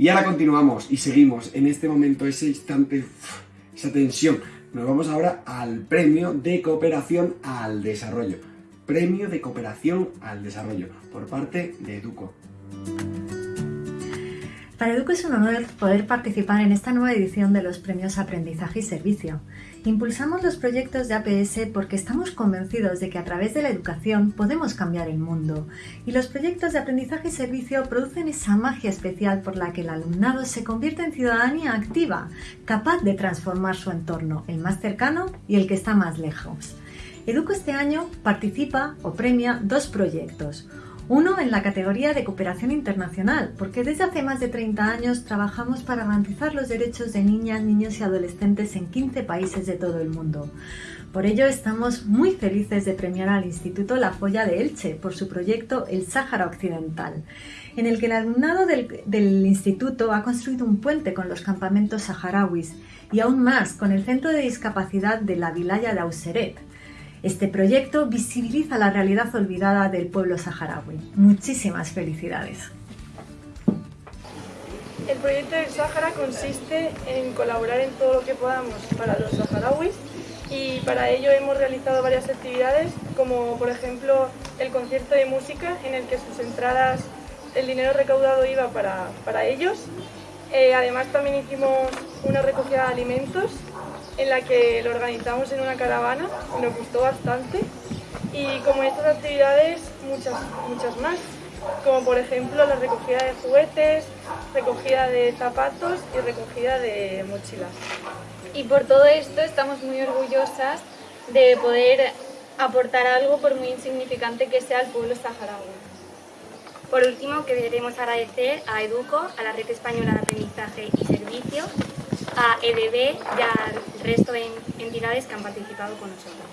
Y ahora continuamos y seguimos en este momento, ese instante, esa tensión. Nos vamos ahora al premio de cooperación al desarrollo. Premio de cooperación al desarrollo por parte de Educo. Para Educo es un honor poder participar en esta nueva edición de los premios Aprendizaje y Servicio. Impulsamos los proyectos de APS porque estamos convencidos de que a través de la educación podemos cambiar el mundo y los proyectos de aprendizaje y servicio producen esa magia especial por la que el alumnado se convierte en ciudadanía activa, capaz de transformar su entorno, el más cercano y el que está más lejos. Educo este año participa o premia dos proyectos. Uno en la categoría de cooperación internacional, porque desde hace más de 30 años trabajamos para garantizar los derechos de niñas, niños y adolescentes en 15 países de todo el mundo. Por ello estamos muy felices de premiar al Instituto La Folla de Elche por su proyecto El Sáhara Occidental, en el que el alumnado del, del instituto ha construido un puente con los campamentos saharauis y aún más con el Centro de Discapacidad de la Vilaya de Auseret, este proyecto visibiliza la realidad olvidada del pueblo saharaui. Muchísimas felicidades. El proyecto del Sáhara consiste en colaborar en todo lo que podamos para los saharauis y para ello hemos realizado varias actividades como por ejemplo el concierto de música en el que sus entradas, el dinero recaudado iba para, para ellos. Eh, además también hicimos una recogida de alimentos en la que lo organizamos en una caravana, nos gustó bastante y como estas actividades muchas, muchas más, como por ejemplo la recogida de juguetes, recogida de zapatos y recogida de mochilas. Y por todo esto estamos muy orgullosas de poder aportar algo por muy insignificante que sea al pueblo saharaui. Por último, queremos agradecer a EDUCO, a la Red Española de Aprendizaje y Servicio, a EDB y al resto de entidades que han participado con nosotros.